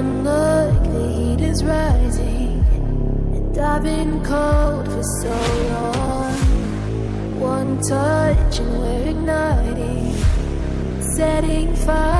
one look, the heat is rising. And I've been cold for so long. One touch, and we're igniting, setting fire.